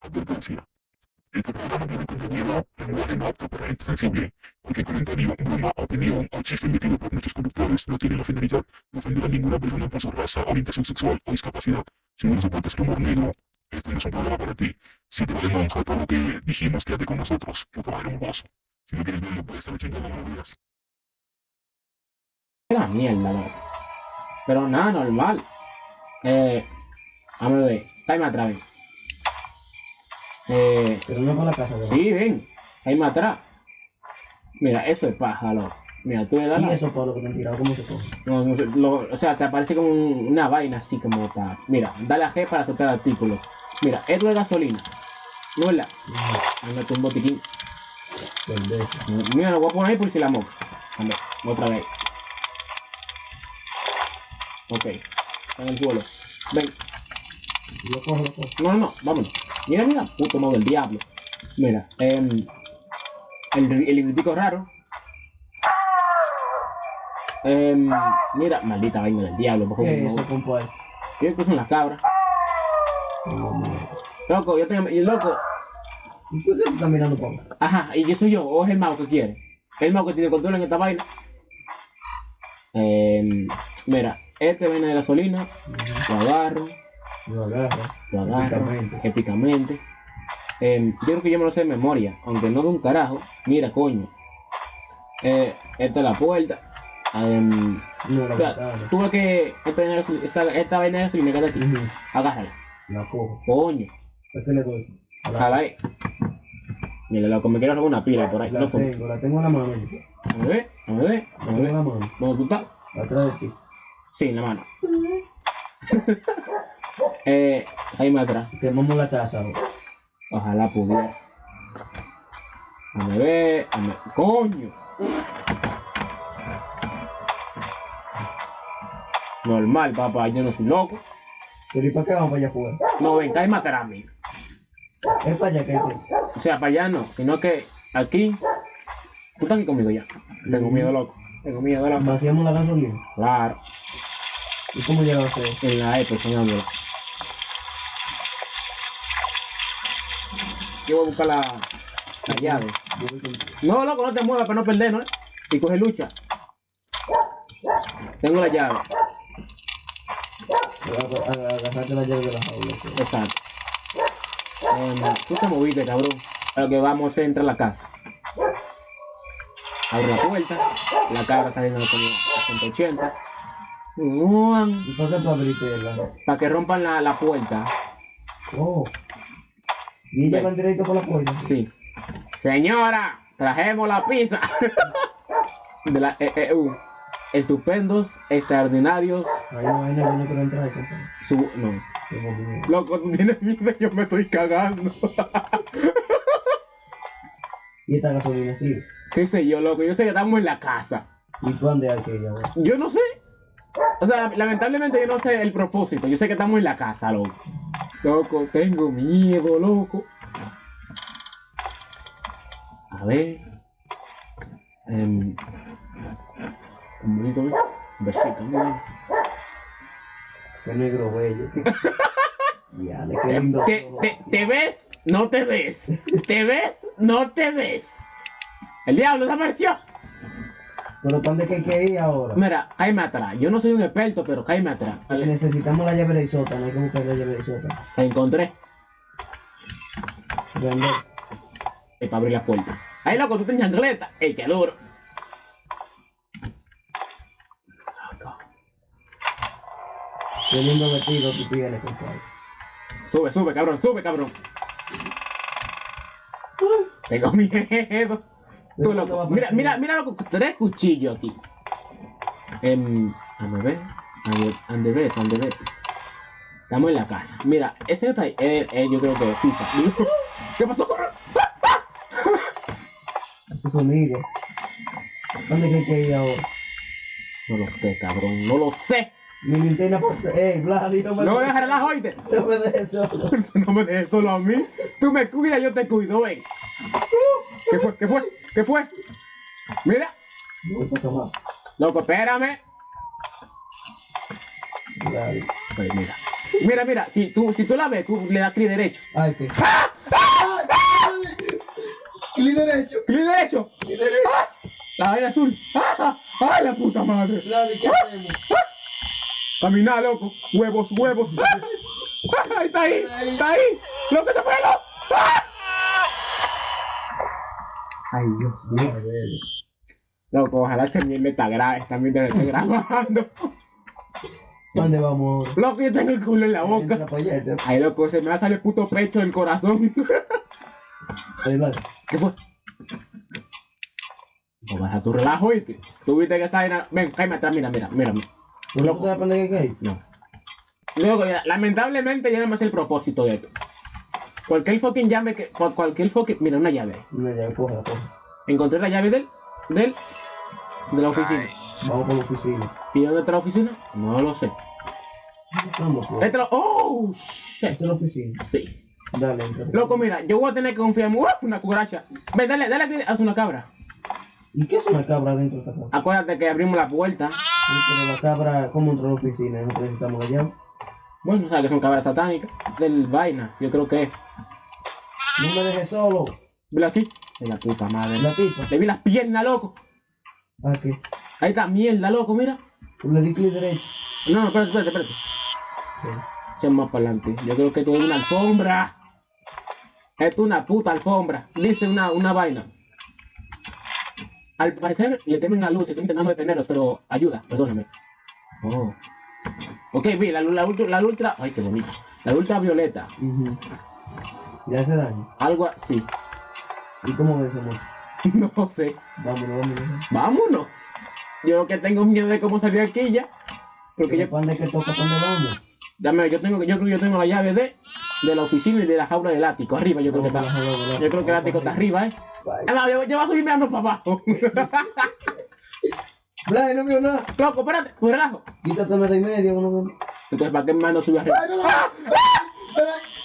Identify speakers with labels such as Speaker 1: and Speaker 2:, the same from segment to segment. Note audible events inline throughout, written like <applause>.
Speaker 1: Advertencia. Este programa viene contenido en lenguaje no apto para gente sensible. Cualquier comentario, broma, opinión o chiste emitido por nuestros conductores no tiene la finalidad de ofender a ninguna persona por su raza, orientación sexual o discapacidad. Si no soportas tu humor negro, este no es un programa para ti. Si te vale monja todo lo que dijimos, quédate con nosotros, lo que un vaso. Si no quieres verlo, puedes estar chingando los días.
Speaker 2: La mierda, no. Pero nada, normal. Eh, a ver. Time atrás. Eh,
Speaker 3: Pero no para la casa, ¿verdad?
Speaker 2: sí, ven. Time atrás. Mira, eso es paja, loco. Mira, tú le das
Speaker 3: Y
Speaker 2: la-
Speaker 3: eso, Pablo, que te han tirado, ¿cómo se come?
Speaker 2: No, no lo- o sea, te aparece como un- una vaina así como para. Mira, dale a G para soltar artículos. Mira, esto es gasolina. ¿No es verdad? Ándate un botiquín.
Speaker 3: Pendejo.
Speaker 2: Mira, lo voy a poner ahí por si la moca. Anda, otra vez. Ok. Está en el suelo. Ven.
Speaker 3: Lo cojo, lo cojo.
Speaker 2: No, no, no, vámonos. Mira, mira, puto modo del diablo. Mira, em, el, el libretico raro. Em, mira, maldita vaina del diablo.
Speaker 3: ¿Qué
Speaker 2: son las cabras?
Speaker 3: No, mierda.
Speaker 2: Loco, yo tengo. Y loco,
Speaker 3: ¿Y por qué te estás mirando, Pablo?
Speaker 2: ajá, y yo soy yo, o es el mago que quiere. El mago que tiene control en esta vaina. Em, mira, este vaina de gasolina, lo agarro,
Speaker 3: Lo agarro.
Speaker 2: lo agarro
Speaker 3: Épicamente.
Speaker 2: épicamente. Em, yo creo que yo me lo sé de memoria, aunque no de un carajo. Mira, coño. Eh, esta es la puerta. Em,
Speaker 3: No, la
Speaker 2: o sea, ves que esta de esta, esta vaina de está aquí,
Speaker 3: Ujú.
Speaker 2: agárrala.
Speaker 3: La cojo.
Speaker 2: Coño,
Speaker 3: ¿A qué le doy?
Speaker 2: Ahí. Mira, loco, me quiero una pila por ahí.
Speaker 3: La
Speaker 2: No,
Speaker 3: tengo, la tengo en la mano.
Speaker 2: A ver, a ver, a
Speaker 3: en
Speaker 2: ver.
Speaker 3: la mano.
Speaker 2: ¿Dónde tú estás?
Speaker 3: Atrás de ti.
Speaker 2: Sí, en la mano. <laughs> eh, ahí más atrás.
Speaker 3: Quemamos la casa ahora.
Speaker 2: Ojalá pudiera. A ver, a ver. ¡Coño! Normal, papá, yo no soy loco.
Speaker 3: Pero ¿y para qué vamos para allá afuera?
Speaker 2: No, ven, cae matar a mí.
Speaker 3: Es para allá que...
Speaker 2: O sea, para allá no, sino que aquí. Tú estás aquí conmigo ya. Tengo miedo, loco. Tengo miedo, loco.
Speaker 3: Vaciamos la gasolina.
Speaker 2: Claro,
Speaker 3: ¿Y cómo llegaron ustedes?
Speaker 2: En la Epe, señor. Yo voy a buscar la, la llave. No, loco, no te muevas para no perdernos, ¿eh? Y coge lucha. Tengo la llave.
Speaker 3: La llave de la jaula.
Speaker 2: Exacto. Tú te moviste, cabrón. Lo que vamos a entrar a la casa. Abre la puerta. La cabra saliendo de 180.
Speaker 3: ¿Y para qué tú abriste la?
Speaker 2: Para que rompan la, la puerta.
Speaker 3: Oh. ¿Y ella directo por la puerta?
Speaker 2: Sí. Señora, trajemos la pizza. de la EU. Estupendos, extraordinarios.
Speaker 3: Hay una que no quiero entrar.
Speaker 2: Su, no. Loco, tienes miedo, yo me estoy cagando.
Speaker 3: ¿Y esta gasolina sí?
Speaker 2: ¿Qué sé yo, loco? Yo sé que estamos en la casa.
Speaker 3: ¿Y tú dónde hay que ir?
Speaker 2: Yo no sé. O sea, lamentablemente yo no sé el propósito. Yo sé que estamos en la casa, loco. Loco, tengo miedo, loco. A ver. Em, tan bonito, ¿ves? Un besito, mira.
Speaker 3: Qué negro bello. <laughs> Ya, qué lindo.
Speaker 2: ¿Te,
Speaker 3: todo.
Speaker 2: te, ¿Te ves? No te ves. ¿Te ves? No te ves. El diablo desapareció.
Speaker 3: Pero ¿dónde que hay que ir ahora?
Speaker 2: Mira, cállame atrás. Yo no soy un experto, pero cállame atrás.
Speaker 3: Necesitamos la llave del sótano, hay que buscar la llave del sótano.
Speaker 2: La encontré.
Speaker 3: Grande.
Speaker 2: eh, para abrir la puerta. Ahí loco, tú tienes chancleta. ¡Ey, qué duro!
Speaker 3: Qué lindo vestido tú tienes, compadre.
Speaker 2: Sube, sube, cabrón, sube, cabrón. Tengo miedo. Tú, loco. Mira, mira, mira, loco, tres cuchillos aquí. Em, a ver, ande, ande ves, ande ves. Estamos en la casa. Mira, ese está ahí, eh, eh, yo creo que es FIFA. <laughs> ¿Qué pasó? <laughs>
Speaker 3: Ese sonido. ¿Dónde hay que ir ahora?
Speaker 2: No lo sé, cabrón, no lo sé.
Speaker 3: Mi linterna. Eh, Vladi, no me
Speaker 2: No voy a dejar relajo, oíste.
Speaker 3: No me dejes <laughs> solo.
Speaker 2: No me dejes solo a mí. Tú me cuidas, yo te cuido, ven. ¿Qué fue? ¿Qué fue? ¿Qué fue? Mira, loco, espérame. Pues mira. Mira, mira, si tú, si tú la ves, tú le das clic derecho.
Speaker 3: Ay, que.
Speaker 2: ¡Ah!
Speaker 3: Clic derecho.
Speaker 2: ¡Clic derecho!
Speaker 3: Clic derecho.
Speaker 2: La vaina azul. ¡Ah! ¡Ay, la puta madre!
Speaker 3: Vladi, ¿qué hacemos?
Speaker 2: Caminar, loco. Huevos, huevos. <laughs> ¡Ah! ¡Ah! ¡Está ahí! ¡Está ahí! ¡Loco se fue, loco!
Speaker 3: Ay, Dios mío.
Speaker 2: Loco, ojalá se me está gra está mientras esté grabando.
Speaker 3: ¿Dónde vamos?
Speaker 2: Loco, yo tengo el culo en la boca. Ay, loco, se me va a salir el puto pecho del corazón.
Speaker 3: Ahí va.
Speaker 2: ¿Qué fue? No baja tu relajo, ¿viste? Tú viste que esa vaina. Ven, cállate atrás, mira, mira, mira.
Speaker 3: ¿Tú no sabes para dónde hay que ir?
Speaker 2: No. Luego, ya, lamentablemente, ya no me sé el propósito de esto. Cualquier fucking llave que. cual- Cualquier fucking. Mira, una llave.
Speaker 3: No, ya, cógela, cógela.
Speaker 2: Encontré la llave del. del. de la oficina.
Speaker 3: Vamos por la oficina.
Speaker 2: ¿Y dónde está la oficina? No lo sé.
Speaker 3: Vamos.
Speaker 2: Esta la- ¡Oh! Shit.
Speaker 3: Esta es la oficina.
Speaker 2: Sí.
Speaker 3: Dale, entra.
Speaker 2: Loco, mira, yo voy a tener que confiar en ¡Uh! una cucaracha. Ven, dale, dale aquí, haz una cabra.
Speaker 3: ¿Y qué es una cabra dentro de esta casa?
Speaker 2: Acuérdate que abrimos la puerta.
Speaker 3: Pero la cabra, ¿cómo entró a la oficina? Nosotros necesitamos la llave.
Speaker 2: Bueno, sabes que son cabras satánicas. Del vaina, yo creo que es.
Speaker 3: No me dejes solo.
Speaker 2: Vela aquí. De la puta madre.
Speaker 3: La tipa.
Speaker 2: Le vi las piernas, loco.
Speaker 3: ¿A qué?
Speaker 2: Ahí está, mierda, loco, mira.
Speaker 3: Le di clic derecho.
Speaker 2: No, no, espérate, espérate, espérate. Echa más para adelante. Yo creo que esto es una alfombra. Esto es una puta alfombra. Dice una, una vaina. Al parecer le temen a luz, estoy intentando detenerlos, pero ayuda, perdóname. Oh. Ok, vi, la, la, ultra, la ultra. Ay, qué bonito. La ultravioleta.
Speaker 3: Ujú. ¿Y hace daño?
Speaker 2: Algo así.
Speaker 3: ¿Y cómo ves, amor? <laughs>
Speaker 2: No sé.
Speaker 3: Vámonos, vámonos.
Speaker 2: Vámonos. Yo que tengo miedo de cómo salir aquí ya. Porque
Speaker 3: ¿Qué
Speaker 2: yo,
Speaker 3: pan de que toca? ¿Dónde vamos?
Speaker 2: dame, yo tengo, yo creo que yo tengo la llave de, de la oficina y de la jaula del ático. Arriba, yo creo que está. Yo creo que el ático está arriba, eh. Ah, Yo, yo voy a subir mirando para abajo. <laughs>
Speaker 3: Blay, no veo nada.
Speaker 2: Loco, espérate, pues relajo.
Speaker 3: Quítate de y medio, que no veo.
Speaker 2: Entonces, ¿para qué más no sube arriba?
Speaker 3: Ay, no, no. Ay,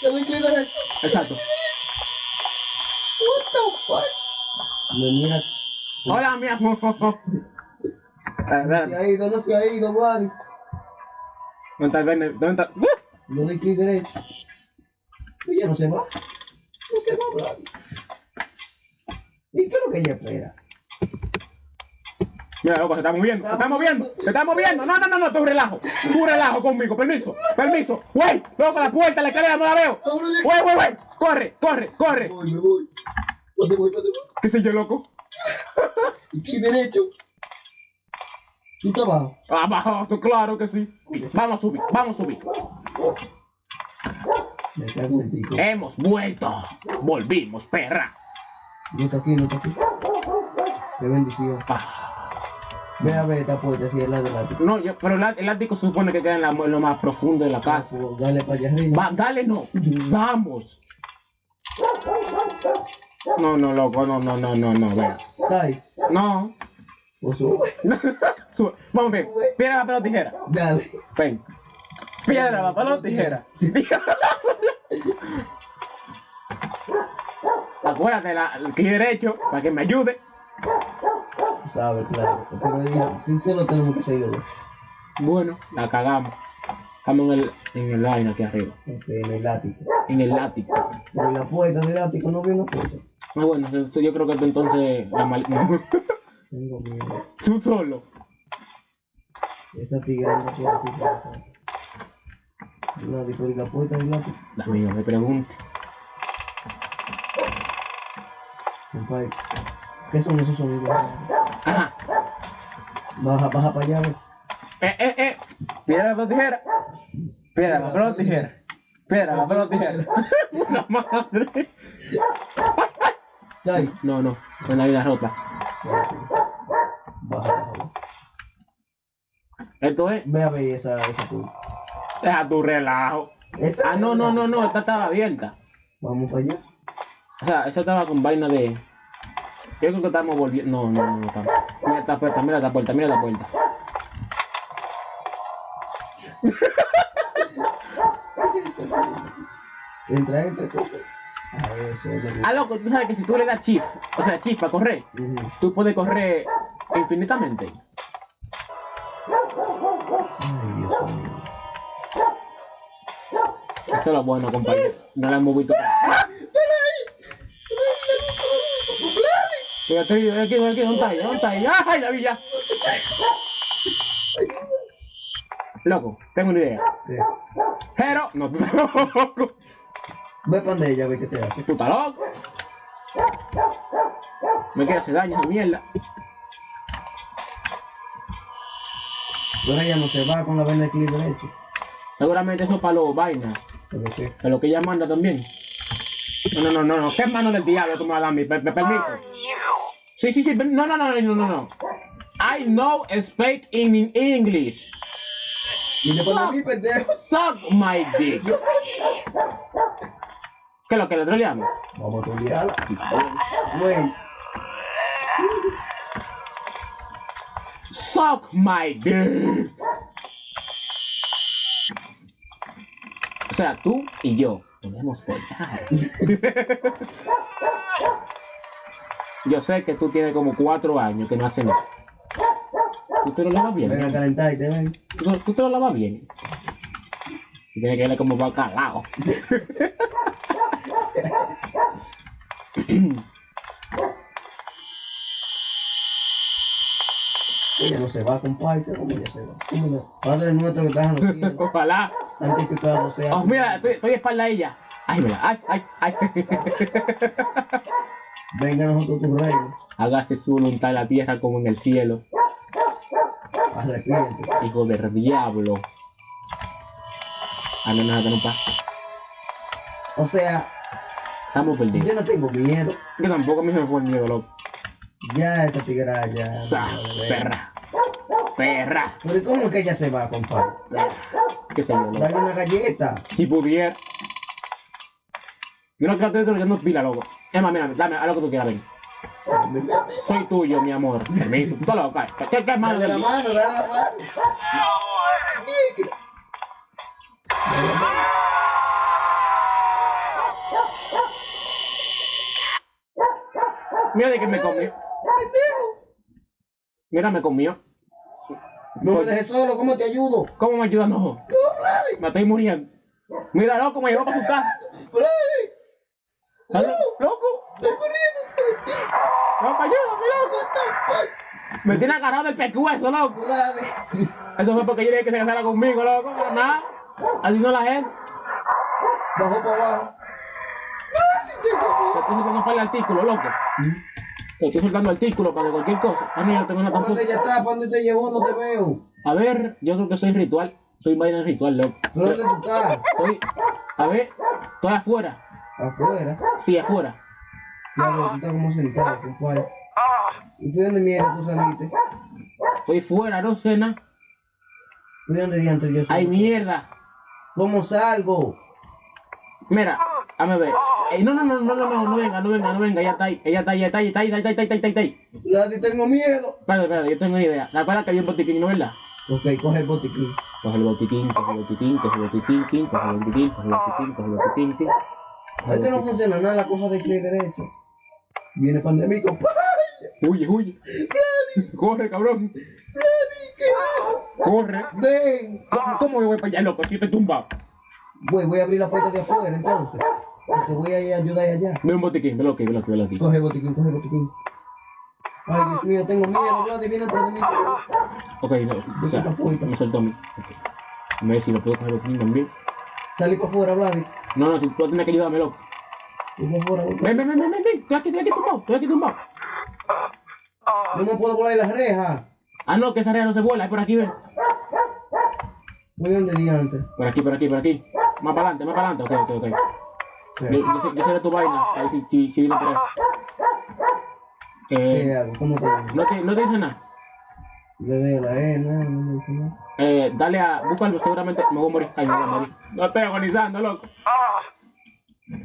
Speaker 3: te doy clic derecho.
Speaker 2: Exacto.
Speaker 3: What the fuck? Me mira.
Speaker 2: Hola, mi amor.
Speaker 3: No se ha ido, no se ha ido, Vladi.
Speaker 2: ¿Dónde está el verne? ¿Dónde está? ¡Uh!
Speaker 3: Le doy clic derecho. Ya no se va. No se va, Vladi. ¿Y qué es lo que ella espera?
Speaker 2: Mira, loco, se está moviendo, se está moviendo, se está moviendo. No, no, no, no, tú relajo. Tú relajo conmigo, permiso, permiso. Güey, loco, la puerta, la escalera, no la veo. Güey, güey, güey. Corre, corre, corre.
Speaker 3: Me voy, me voy.
Speaker 2: ¿Qué sé yo, loco?
Speaker 3: Y clic derecho. ¿Tú estás abajo?
Speaker 2: Abajo, claro que sí. Vamos a subir, vamos a subir.
Speaker 3: Me.
Speaker 2: Hemos vuelto. Volvimos, perra.
Speaker 3: No está aquí, no está aquí. Qué bendición.
Speaker 2: Ah,
Speaker 3: Ve a ver esta puerta si es la del ático.
Speaker 2: no, yo, pero el, el ático se supone que queda en, la- en lo más profundo de la casa.
Speaker 3: Dale para allá arriba.
Speaker 2: Va, dale, no. Vamos. No, no, loco, no, no, no, no, no, vea.
Speaker 3: Ahí.
Speaker 2: No.
Speaker 3: O sube. <laughs>
Speaker 2: Sube. Vamos, ven. Piedra, papel o tijera.
Speaker 3: Dale.
Speaker 2: Ven. Piedra, papel o tijera. <laughs> Acuérdate, la, el clic derecho, para que me ayude.
Speaker 3: Sabe, claro. Porque si se lo tenemos que seguir. ¿no?
Speaker 2: Bueno, la cagamos. Estamos en el, en el line aquí arriba.
Speaker 3: Ok, en el ático.
Speaker 2: En el ático.
Speaker 3: Pero la puerta del ático no veo una puerta.
Speaker 2: Ah, bueno, yo creo que entonces la mal... <laughs>
Speaker 3: Tengo miedo.
Speaker 2: Tú solo.
Speaker 3: Esa tigre no puede aquí. No, ¿y la puerta del ático?
Speaker 2: Amigo, me pregunto.
Speaker 3: Compadre. ¿Qué son esos sonidos?
Speaker 2: Ajá.
Speaker 3: Baja, baja para allá.
Speaker 2: Eh, eh, eh. Piedra, papel o tijera. Piedra, papel o tijera. Piedra, papel o tijera. Puta madre. No, no. Con la vida rota.
Speaker 3: Baja, baja.
Speaker 2: Esto es.
Speaker 3: Ve a ver esa, esa puerta.
Speaker 2: Deja tu relajo.
Speaker 3: Esa
Speaker 2: Ah, no, no, no, no. Esta estaba abierta.
Speaker 3: Vamos para allá.
Speaker 2: O sea, esa estaba con vaina de. Yo creo que estamos volviendo. No, no, no, no estamos. Mira esta puerta, mira esta puerta, mira la puerta.
Speaker 3: Entra, entra, entra. A que-
Speaker 2: Ah, loco, tú sabes que si tú le das shift, o sea, shift para correr, tú puedes correr infinitamente.
Speaker 3: Ay, Dios mío.
Speaker 2: Eso es lo bueno, compañero. No la hemos visto. Estoy aquí, aquí, ¿dónde está ella? ¿Dónde está ella? ¡Ay, la vi ya! Loco, tengo una idea.
Speaker 3: Sí.
Speaker 2: Pero, no, <laughs> tú estás loco.
Speaker 3: Ve para donde ella, ve qué te hace.
Speaker 2: Tú estás loco. Me quiere hacer daño, esa mierda.
Speaker 3: Pero ella no se va con la vaina de clic derecho.
Speaker 2: Seguramente eso para los vainas.
Speaker 3: Pero qué.
Speaker 2: Para lo que ella manda también. No, no, no, no, no. ¿Qué mano del diablo tú me vas a dar a mí? ¿Me, me permite? Sí, sí, sí. No, no, no, no, no, no. I know speak in, English.
Speaker 3: Pendejo.
Speaker 2: Suck my dick. <laughs> ¿Qué es lo que le troleamos?
Speaker 3: Vamos a trolearla. Güey,
Speaker 2: Suck my dick. O sea, tú y yo podemos follar. <laughs> yo sé que tú tienes como cuatro años que no haces nada. ¿Tú te lo lavas bien?
Speaker 3: ven a calentarte, ven.
Speaker 2: ¿Tú, tú te lo lavas bien? Y tiene que verle como va calado.
Speaker 3: Ella no se va, compadre. ¿Cómo ella se va? ¿Cómo no? Padre nuestro que estás en los cielos,
Speaker 2: Ojalá.
Speaker 3: santificado sea.
Speaker 2: Oh, mira, estoy, estoy espalda a ella. Ay, mira, ay, ay, ay.
Speaker 3: Venga a nosotros tu reino.
Speaker 2: Hágase su voluntad en la tierra como en el cielo.
Speaker 3: Arrepiente.
Speaker 2: Hijo del diablo. Ah, no, no, no, pa.
Speaker 3: O sea,
Speaker 2: Estamos perdidos.
Speaker 3: yo no tengo miedo.
Speaker 2: Yo tampoco a mí se me fue el miedo, loco.
Speaker 3: Ya esta tigra ya.
Speaker 2: O sea,
Speaker 3: madre.
Speaker 2: perra. Perra.
Speaker 3: Pero ¿cómo es que ella se va, compadre?
Speaker 2: ¿Qué sé yo, loco?
Speaker 3: Dale una galleta.
Speaker 2: Si pudiera. Yo no estar trollando pila, loco. Es más, mira, dame, haz lo que tú quieras, ven. Soy tuyo, mi amor. Permiso. Tú estás loco, ¿qué, qué, qué malo de
Speaker 3: la mano, dale la mano.
Speaker 2: Mira de que me comió. Mira, me comió.
Speaker 3: No me dejes solo, ¿cómo te ayudo?
Speaker 2: ¿Cómo me ayuda? No. Me estoy muriendo. Mira, loco, me llevó para su casa.
Speaker 3: Vladi.
Speaker 2: ¿Estás lo- Loco,
Speaker 3: Estoy corriendo.
Speaker 2: loco, ayúdame, loco. Me tiene agarrado del pescuezo, loco. Eso fue porque yo dije que se casara conmigo, loco. Pero nada. Así son la gente.
Speaker 3: Bajó para abajo.
Speaker 2: Te estoy soltando para el artículo, loco. Te estoy soltando artículo para que cualquier cosa. Ah, no, yo tengo
Speaker 3: ¿Para
Speaker 2: tampoco.
Speaker 3: dónde ella está? ¿Para dónde te llevó? No te veo.
Speaker 2: A ver, yo creo que soy ritual. Soy vaina ritual, loco.
Speaker 3: ¿Pero dónde tú estás?
Speaker 2: Estoy. A ver, estoy afuera.
Speaker 3: Afuera.
Speaker 2: Sí, afuera.
Speaker 3: Ya veo, tú estás como sentado, compadre. ¿Y tú de dónde mierda tú saliste?
Speaker 2: Estoy fuera, no sé nada.
Speaker 3: ¿Tú de dónde diantre yo soy?
Speaker 2: Ay, mierda.
Speaker 3: ¿Cómo salgo?
Speaker 2: Mira, a ver. Ey, no, no, no, no, no, no, no venga, no venga, no venga, ya está ahí, ella está ahí, ya está ahí, está ahí, está ahí, está ahí, está ahí, está ahí.
Speaker 3: Vladi, tengo miedo.
Speaker 2: Espérate, espérate, yo tengo una idea. ¿La cual que había un botiquín, no verdad?
Speaker 3: Ok, coge el botiquín.
Speaker 2: Coge el botiquín, coge el botiquín, coge el botiquín, coge el botiquín, coge el botiquín, coge el botiquín, kin.
Speaker 3: Es que no funciona nada la cosa de clic derecho. Viene pandemia, compadre.
Speaker 2: Huye, huye. Corre, cabrón. Corre.
Speaker 3: Ven.
Speaker 2: ¿Cómo, cómo yo voy para allá, loco? Si estoy tumbado.
Speaker 3: Voy, voy a abrir la puerta de afuera entonces. Te voy a ayudar allá.
Speaker 2: Ve un botiquín, velo aquí, velo aquí, velo aquí.
Speaker 3: Coge el botiquín, coge el botiquín. Ay, Dios mío, tengo miedo, Vladi, viene atrás de mí.
Speaker 2: Ok, no, o sea, me soltó a mí. Ok. Me si lo puedo coger el botiquín también.
Speaker 3: Salí para afuera, Vladi.
Speaker 2: No, no, tú, tú tienes que
Speaker 3: voy
Speaker 2: Ven, ven, ven, ven, ven, ven. Estoy aquí, estoy aquí tumbado, estoy aquí tumbado.
Speaker 3: No me puedo volar las rejas.
Speaker 2: Ah, no, que esa rea no se vuela, es por aquí, ven.
Speaker 3: Voy donde diantre.
Speaker 2: Por aquí, por aquí, por aquí. Más para adelante, más para adelante. Ok, ok, ok.
Speaker 3: Sí.
Speaker 2: Yo, yo, yo de tu vaina. Ahí sí, sí, sí viene por ahí.
Speaker 3: ¿Qué
Speaker 2: Eh?
Speaker 3: ¿Cómo te digo?
Speaker 2: no te, no te dice nada.
Speaker 3: Le doy a la E, no, no me nada.
Speaker 2: Eh, dale a. Búscalo, seguramente me voy a morir. Ay, me voy a morir. No estoy agonizando, loco.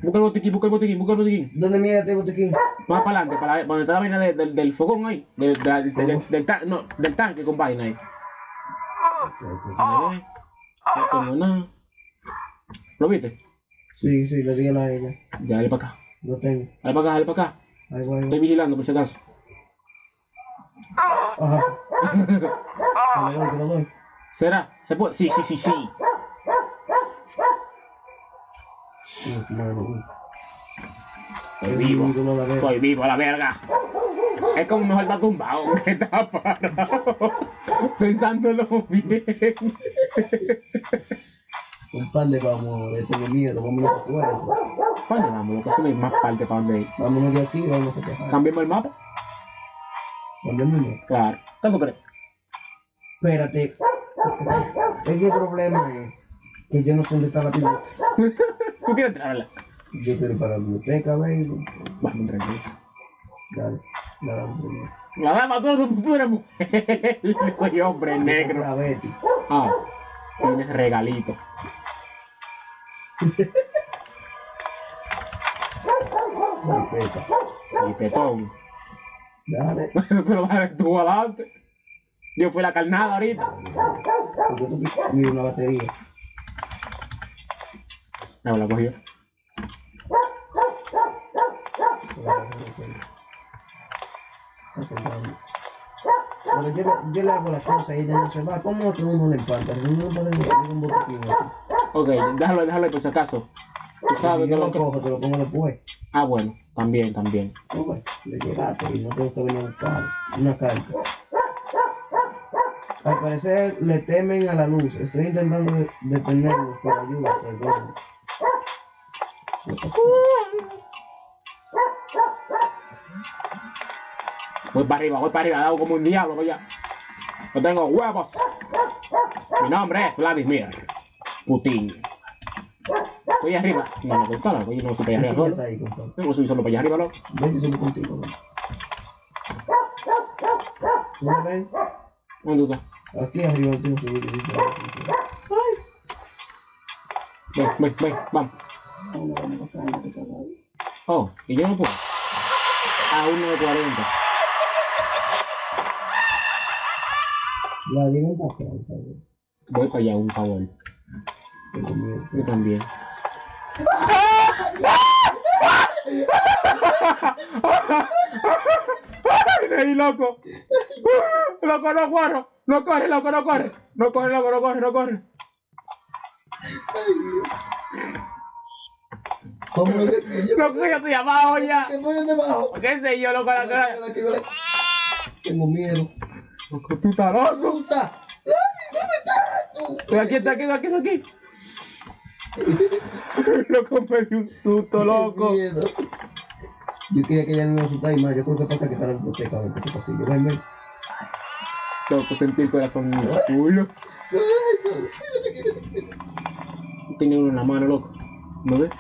Speaker 2: Busca el botiquín, busca el botiquín, busca el botiquín.
Speaker 3: ¿Dónde mira este botiquín?
Speaker 2: Más para adelante, para donde está la vaina de- del- del fogón ahí. De- de- de- del- del, ta- no, del tanque con vaina ahí. A ver. No tengo nada. ¿Lo viste?
Speaker 3: Sí, sí, le di a la E ya.
Speaker 2: Dale para acá.
Speaker 3: Lo tengo.
Speaker 2: Dale para acá, dale para acá.
Speaker 3: Ahí voy, ahí
Speaker 2: Estoy vigilando por si acaso.
Speaker 3: Ajá. Lo doy, te lo doy.
Speaker 2: ¿Será? ¿Se puede? Sí, sí, sí, sí. Estoy vivo. Estoy vivo a la verga. Es como mejor estar tumbado <laughs> que estar parado. Pensándolo bien.
Speaker 3: Un pan de vamos, de tengo miedo, vámonos para afuera.
Speaker 2: ¿Cuándo vamos? Lo que hay más parte para donde ir.
Speaker 3: Vámonos de aquí, vámonos a trabajar.
Speaker 2: ¿Cambiamos el mapa?
Speaker 3: Cambiamos.
Speaker 2: Claro. ¿Qué tú crees?
Speaker 3: Espérate. Es que el problema es que yo no sé dónde está la biblioteca. <laughs>
Speaker 2: ¿Tú quieres entrarla?
Speaker 3: Yo quiero ir para la biblioteca, baby.
Speaker 2: Vamos, tranquilo.
Speaker 3: Dale, dale, dale.
Speaker 2: La dama, tú tú eres mujer. Soy hombre negro.
Speaker 3: La Betty.
Speaker 2: Ah, tienes regalito. <laughs>
Speaker 3: Respeta.
Speaker 2: Y
Speaker 3: Dale. <laughs>
Speaker 2: Pero dale tú adelante. Yo fui la carnada ahorita.
Speaker 3: Porque tú mira una batería.
Speaker 2: No, la cogí yo.
Speaker 3: Pero yo, le- yo le hago las cosas y ella no se va. ¿Cómo que uno le empanta? Uno meter un botiquín.
Speaker 2: Ok, déjalo, déjalo por si acaso. Tú sabes
Speaker 3: yo
Speaker 2: que
Speaker 3: lo
Speaker 2: lo que...
Speaker 3: cojo, te lo pongo después.
Speaker 2: Ah, bueno, también, también.
Speaker 3: No, pues, le llegaste y no tengo que venir a buscar una carta. Al parecer le temen a la luz. Estoy intentando de- detenerlos, pero ayuda, perdón.
Speaker 2: Voy para arriba, voy para arriba, hago como un diablo, voy ya. No tengo huevos. Mi nombre es Vladimir Putin. Voy arriba. No, no, loco, yo no soy para allá arriba solo. Yo no solo para allá arriba, loco.
Speaker 3: Ven que solo contigo, ¿no? ¿No ven?
Speaker 2: ¿Dónde?
Speaker 3: Aquí arriba tengo que subir. dice,
Speaker 2: Ven, ven, ven, vamos. Oh, y yo no puedo. A 1.40.
Speaker 3: La llevo por favor.
Speaker 2: Voy para allá, un favor. Yo también. ¡Ay, ahí, loco! ¡Loco, no corre! ¡No corre, loco, no corre! ¡No corre, loco, no corre, no corre!
Speaker 3: ¿Cómo lo que?
Speaker 2: ¡Loco, yo estoy abajo ya!
Speaker 3: ¿Qué voy debajo?
Speaker 2: ¿Qué sé yo, loco, la cara?
Speaker 3: Tengo miedo.
Speaker 2: Loco, tú estás loco.
Speaker 3: Usa.
Speaker 2: Estoy aquí, está aquí, está aquí, está aquí. Loco, me dio un susto, loco.
Speaker 3: Yo quería que ella no me asustara y más. Yo creo que pasa que está la biblioteca. A ver qué pasa. Yo.
Speaker 2: Loco, sentí el corazón en el culo. Tenía uno en la mano, loco. ¿No ves?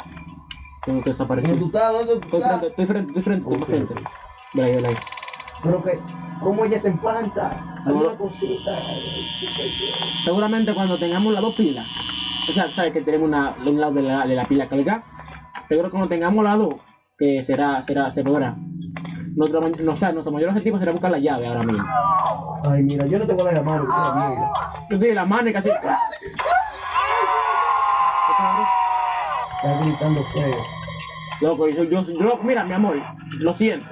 Speaker 2: Tengo que desaparecer.
Speaker 3: ¿Dónde tú estás? ¿Dónde tú
Speaker 2: Estoy frente,
Speaker 3: estás?
Speaker 2: estoy frente, estoy frente, estoy frente. Mira ahí, mira ahí.
Speaker 3: Pero que, ¿cómo ella se empanta?
Speaker 2: No.
Speaker 3: Alguna cosita.
Speaker 2: Seguramente cuando tengamos las dos pilas, o sea, sabes que tenemos una, un lado de la, de la pila cargada, seguro que cuando tengamos las dos, que será, será, se podrá. Nuestro, no, o sea, nuestro mayor objetivo será buscar la llave ahora mismo.
Speaker 3: Ay, mira, yo no te voy a dar la mano, la mierda.
Speaker 2: Yo estoy en la mano y casi.
Speaker 3: Está gritando feo.
Speaker 2: Loco, yo, yo, yo, mira, mi amor, lo siento.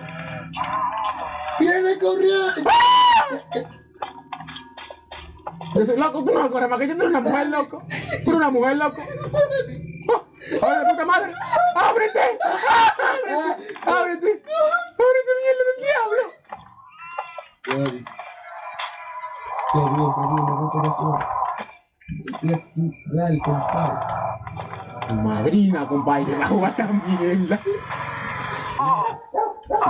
Speaker 3: ¡Viene corriendo!
Speaker 2: Soy loco, tú no corres más que yo, eres una mujer, loco. Eres una mujer, loco. ¡Ábrete, puta madre! ¡Ábrete! ¡Ábrete! ¡Ábrete! ¡Ábrete, mierda del diablo!
Speaker 3: Dios, qué Dios, por afuera. Qué dale, compadre.
Speaker 2: Madrina, compadre, la juega esta mierda. Sí,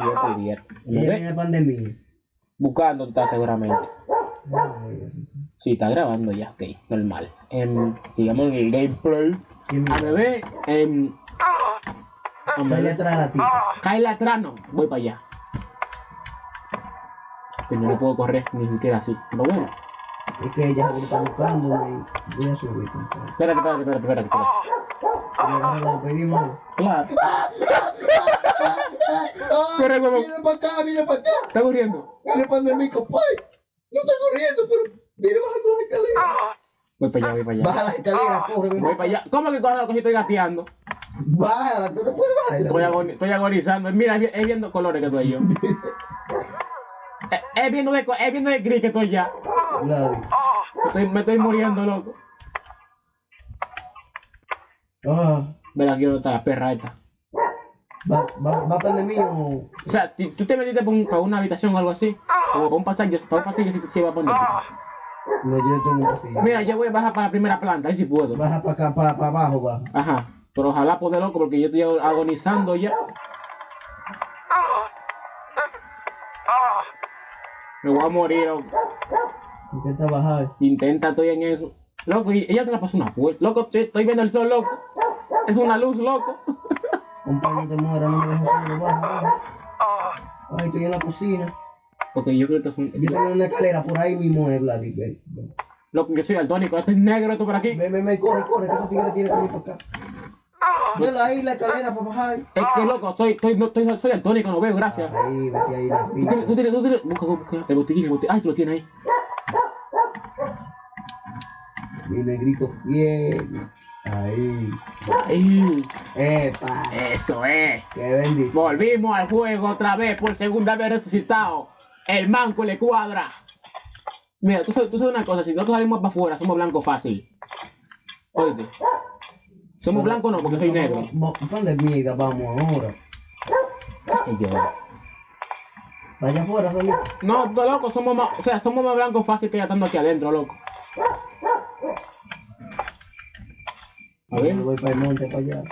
Speaker 2: yo te diría. ¿Me
Speaker 3: Ella
Speaker 2: ves?
Speaker 3: viene pandemia.
Speaker 2: Buscando está seguramente.
Speaker 3: Ay,
Speaker 2: Sí, está grabando ya, ok, normal. Em, sigamos en el gameplay. A bebé. Hombre,
Speaker 3: Dale atrás la tipa.
Speaker 2: Kyla Trano, voy para allá. Que no lo puedo correr ni siquiera así. Pero bueno,
Speaker 3: Es que ella está buscando y voy a subir, compadre.
Speaker 2: espérate, espérate, espérate, espérate.
Speaker 3: lo pedimos.
Speaker 2: Claro. Corre, huevón.
Speaker 3: Viene para acá, viene para acá.
Speaker 2: ¿Está corriendo?
Speaker 3: Viene para mi compadre. No está corriendo, pero viene bajando la escalera.
Speaker 2: Voy para allá, voy para allá.
Speaker 3: Baja la escalera, corre, ven.
Speaker 2: Voy para allá. ¿Cómo que corre lo que estoy gateando?
Speaker 3: Bájala, tú no puedes bajarla.
Speaker 2: Estoy, agoni- estoy agonizando. Mira, es, vi- es viendo colores que estoy yo. <laughs> es, es viendo de, es viendo de gris que estoy ya.
Speaker 3: Nadie.
Speaker 2: Estoy- me estoy muriendo, loco.
Speaker 3: Ah,
Speaker 2: Ven aquí donde está la perra esta.
Speaker 3: ¿Va, va, va para el mío o...?
Speaker 2: O sea, tú te metiste para, un- para una habitación o algo así, o para un pasillo, para un pasillo si, si va a poner.
Speaker 3: No, yo tengo.
Speaker 2: Mira, yo voy a bajar para la primera planta, a ver si puedo.
Speaker 3: Baja para acá, para, para abajo, baja.
Speaker 2: Ajá. Pero ojalá poder loco porque yo estoy agonizando ya. Me voy a morir, loco.
Speaker 3: Intenta bajar.
Speaker 2: Intenta, estoy en eso. Loco, y ella te la pasó una puerta. Loco, estoy, viendo el sol, loco. Es una luz, loco.
Speaker 3: Compa, no te mueras, no me dejes solo, baja, baja. Ay, estoy en la cocina.
Speaker 2: Ok, yo creo que es un...
Speaker 3: Yo tengo una escalera por ahí mismo, es Vladi, ven. ven.
Speaker 2: Loco, yo soy daltónico. Este es negro, esto por aquí.
Speaker 3: Ven, ven, ven, corre, corre, que esos tigres tienen que venir para acá. Vela ahí la escalera para bajar.
Speaker 2: Es que, loco, soy, estoy, no, estoy, soy daltónico, no veo, gracias.
Speaker 3: Ahí, vete ahí, la
Speaker 2: Tú tienes, tú tienes, tú tienes... Busca, busca. El botiquín, el botiquín. Ay, tú lo tienes ahí.
Speaker 3: Mi negrito fiel. Ahí.
Speaker 2: Ay,
Speaker 3: Epa.
Speaker 2: eso es.
Speaker 3: Qué bendición.
Speaker 2: Volvimos al juego otra vez, por segunda vez resucitado. El manco le cuadra. Mira, tú sabes, tú sabes una cosa, si nosotros salimos para afuera, somos blancos fácil. Oíste. Somos blancos no, porque soy negro.
Speaker 3: ¿Dónde mierda vamos ahora?
Speaker 2: ¿Qué sé yo?
Speaker 3: Vaya afuera.
Speaker 2: No, no, loco, somos más, o sea, somos más blancos fácil que ya estando aquí adentro, loco. A ver.
Speaker 3: Yo voy para el monte, para allá.